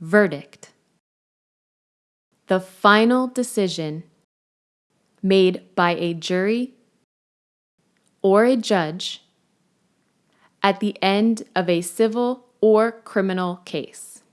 Verdict. The final decision made by a jury or a judge at the end of a civil or criminal case.